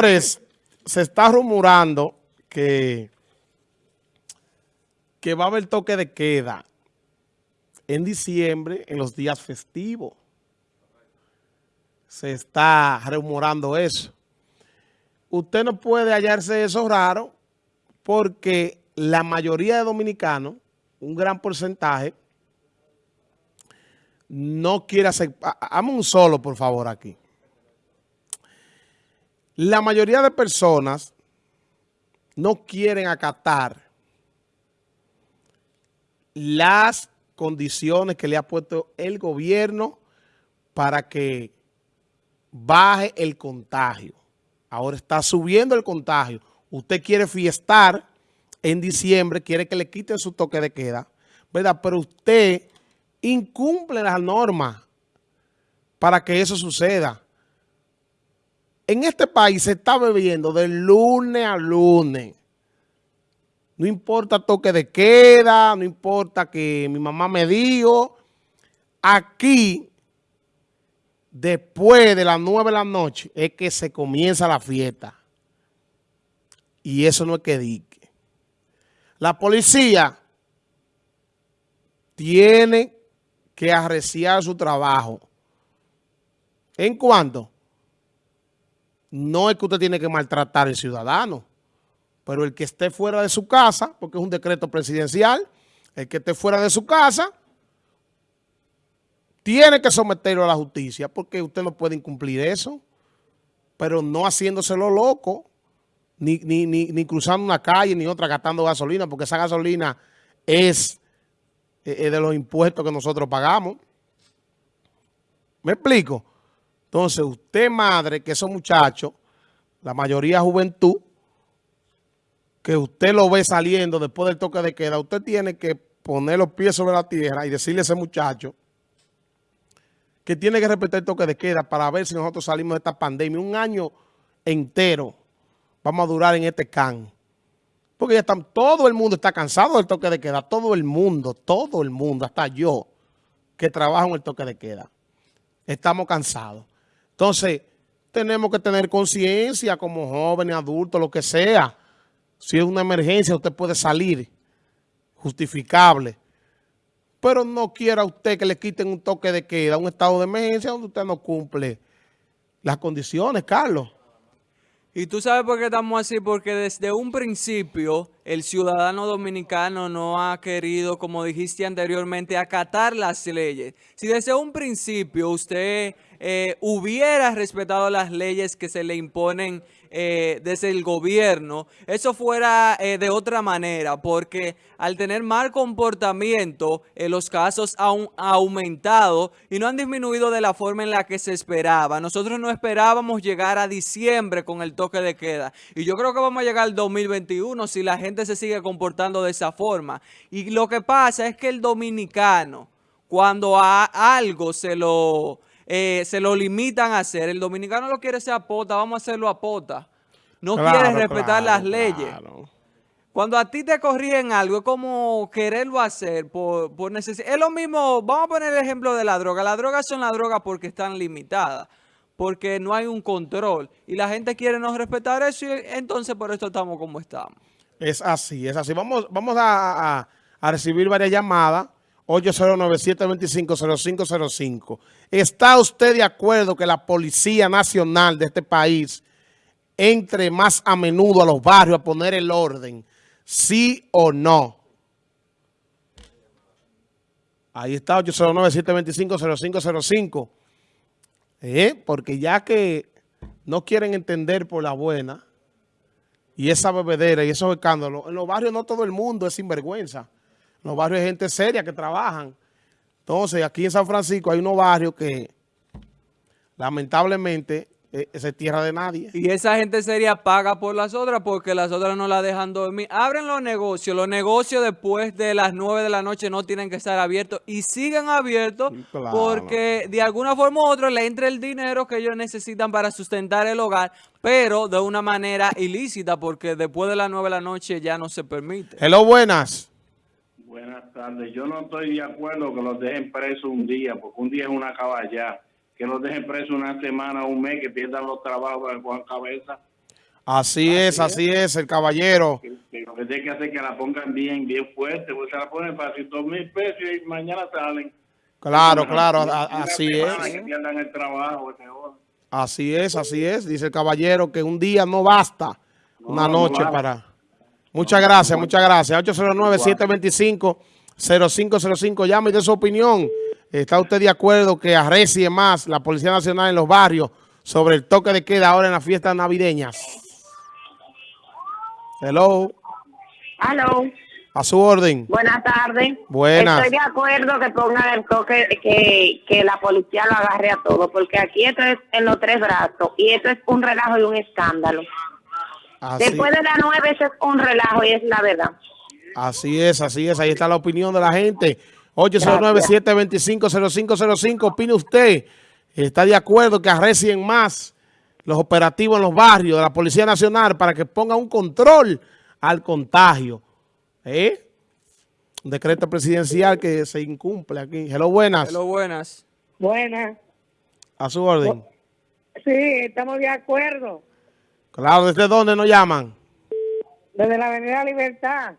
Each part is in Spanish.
Señores, se está rumorando que, que va a haber toque de queda en diciembre, en los días festivos. Se está rumorando eso. Usted no puede hallarse eso raro porque la mayoría de dominicanos, un gran porcentaje, no quiere hacer... Hame un solo, por favor, aquí. La mayoría de personas no quieren acatar las condiciones que le ha puesto el gobierno para que baje el contagio. Ahora está subiendo el contagio. Usted quiere fiestar en diciembre, quiere que le quiten su toque de queda, ¿verdad? Pero usted incumple las normas para que eso suceda. En este país se está bebiendo de lunes a lunes. No importa toque de queda, no importa que mi mamá me dijo. Aquí, después de las nueve de la noche, es que se comienza la fiesta. Y eso no es que dique. La policía tiene que arreciar su trabajo. ¿En cuánto? No es que usted tiene que maltratar al ciudadano, pero el que esté fuera de su casa, porque es un decreto presidencial, el que esté fuera de su casa, tiene que someterlo a la justicia, porque usted no puede incumplir eso, pero no haciéndoselo loco, ni, ni, ni, cruzando una calle, ni otra gastando gasolina, porque esa gasolina es, es eh, de los impuestos que nosotros pagamos. ¿Me explico? Entonces, usted madre, que esos muchachos, la mayoría juventud, que usted lo ve saliendo después del toque de queda, usted tiene que poner los pies sobre la tierra y decirle a ese muchacho que tiene que respetar el toque de queda para ver si nosotros salimos de esta pandemia. Un año entero vamos a durar en este can. Porque ya están, todo el mundo está cansado del toque de queda. Todo el mundo, todo el mundo, hasta yo, que trabajo en el toque de queda. Estamos cansados. Entonces, tenemos que tener conciencia como jóvenes, adultos, lo que sea. Si es una emergencia, usted puede salir justificable. Pero no quiera usted que le quiten un toque de queda, un estado de emergencia donde usted no cumple las condiciones, Carlos. Y tú sabes por qué estamos así, porque desde un principio el ciudadano dominicano no ha querido, como dijiste anteriormente, acatar las leyes. Si desde un principio usted eh, hubiera respetado las leyes que se le imponen eh, desde el gobierno, eso fuera eh, de otra manera, porque al tener mal comportamiento, los casos han aumentado y no han disminuido de la forma en la que se esperaba. Nosotros no esperábamos llegar a diciembre con el toque de queda y yo creo que vamos a llegar al 2021 si la gente se sigue comportando de esa forma. Y lo que pasa es que el dominicano, cuando a algo se lo, eh, se lo limitan a hacer, el dominicano lo quiere hacer a pota, vamos a hacerlo a pota. No quiere respetar las leyes. Cuando a ti te corrigen algo, es como quererlo hacer por, por necesidad. Es lo mismo, vamos a poner el ejemplo de la droga. Las drogas son las drogas porque están limitadas porque no hay un control. Y la gente quiere no respetar eso y entonces por esto estamos como estamos. Es así, es así. Vamos, a, recibir varias llamadas. 809-725-0505. ¿Está usted de acuerdo que la Policía Nacional de este país entre más a menudo a los barrios a poner el orden? ¿Sí o no? Ahí está, 809-725-0505. ¿Eh? Porque ya que no quieren entender por la buena y esa bebedera y esos escándalos, en los barrios no todo el mundo es sinvergüenza. En los barrios hay gente seria que trabajan. Entonces, aquí en San Francisco hay unos barrios que lamentablemente esa es tierra de nadie. Y esa gente sería paga por las otras porque las otras no la dejan dormir. Abren los negocios. Los negocios después de las 9 de la noche no tienen que estar abiertos y siguen abiertos porque de alguna forma u otra le entra el dinero que ellos necesitan para sustentar el hogar, pero de una manera ilícita porque después de las 9 de la noche ya no se permite. Hello, buenas. Buenas tardes. Yo no estoy de acuerdo que los dejen presos un día porque un día es una caballada que los dejen presos una semana, un mes, que pierdan los trabajos con cabeza. Así es, así es, el caballero. Que Lo que tiene que hacer es que la pongan bien, bien fuerte, porque se la ponen fácil, dos mil pesos y mañana salen. Claro, Una- claro, una así es. Que pierdan el trabajo, ese joven. Así es, así es. Dice el caballero que un día no basta, una No, no noche basta. para... Muchas gracias, muchas gracias. 809-725-0505. Llame y dé su opinión. ¿Está usted de acuerdo que arrecie más la Policía Nacional en los barrios sobre el toque de queda ahora en las fiestas navideñas? Hello, Aló, a su orden. buenas tardes. Buenas. Estoy de acuerdo que pongan el toque, que, que la policía lo agarre a todo, porque aquí esto es en los tres brazos y esto es un relajo y un escándalo. Así, Después de las nueve eso es un relajo y es la verdad. así es, así es. Ahí está la opinión de la gente. 809-725-0505. Opine usted. ¿Está de acuerdo que arrecien más los operativos en los barrios de la Policía Nacional para que ponga un control al contagio? ¿Eh? Un decreto presidencial que se incumple aquí. Hello, buenas. Hello, buenas. Buenas. A su orden. Sí, estamos de acuerdo. Claro, ¿desde dónde nos llaman? Desde la Avenida Libertad.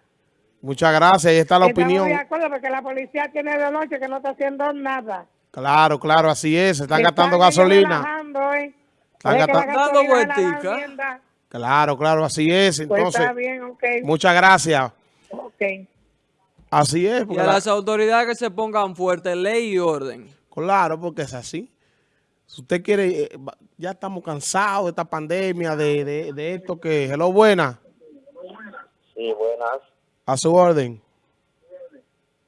Muchas gracias. Ahí está la estamos opinión. de acuerdo porque la policía tiene de noche que no está haciendo nada. Claro, claro, así es. Se están gastando gasolina. ¿eh? Están gastando- vueltica. Claro, claro, así es. Pues Entonces, está bien, ok. muchas gracias. Ok. Así es. Y a la- las autoridades que se pongan fuertes, ley y orden. Claro, porque es así. Si usted quiere, eh, ya estamos cansados de esta pandemia, de, de, de esto que... Hello, buena. Sí, buenas. A su orden.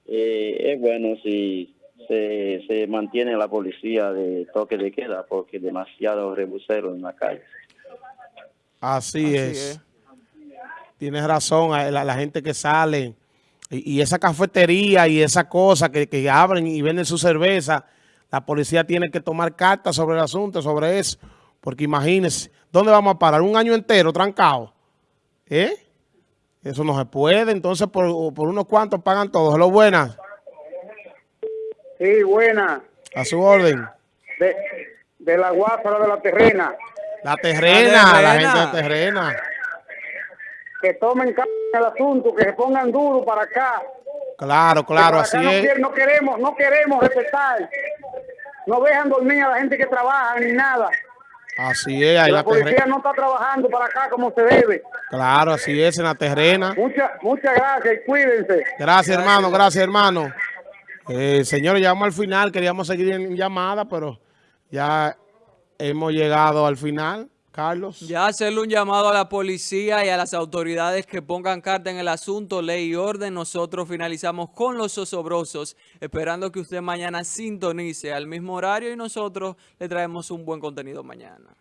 Eh, es bueno si se, se mantiene la policía de toque de queda porque demasiado rebuseros en la calle. Así, Así es. es. Tienes razón, la, la gente que sale y, y esa cafetería y esa cosa que, que abren y venden su cerveza, la policía tiene que tomar cartas sobre el asunto, sobre eso. Porque imagínense, ¿dónde vamos a parar? Un año entero trancado. ¿Eh? Eso no se puede. Entonces, por, por unos cuantos pagan todos. Hello, buenas. Sí, buena. A su orden. De, de la guápara de la terrena. La terrena, la, terrena. gente de terrena. Que tomen en el asunto, que se pongan duro para acá. Claro, claro, así no, es. no queremos, no queremos respetar. No dejan dormir a la gente que trabaja ni nada. Así es, ahí la la policía terrena. no está trabajando para acá como se debe. Claro, así es, en la terrena. Muchas muchas gracias y cuídense. Gracias, hermano, gracias, hermano. Eh, señores, llegamos al final. Queríamos seguir en llamada, pero ya hemos llegado al final. Carlos. Ya hacerle un llamado a la policía y a las autoridades que pongan carta en el asunto, ley y orden. Nosotros finalizamos con los osobrosos, esperando que usted mañana sintonice al mismo horario y nosotros le traemos un buen contenido mañana.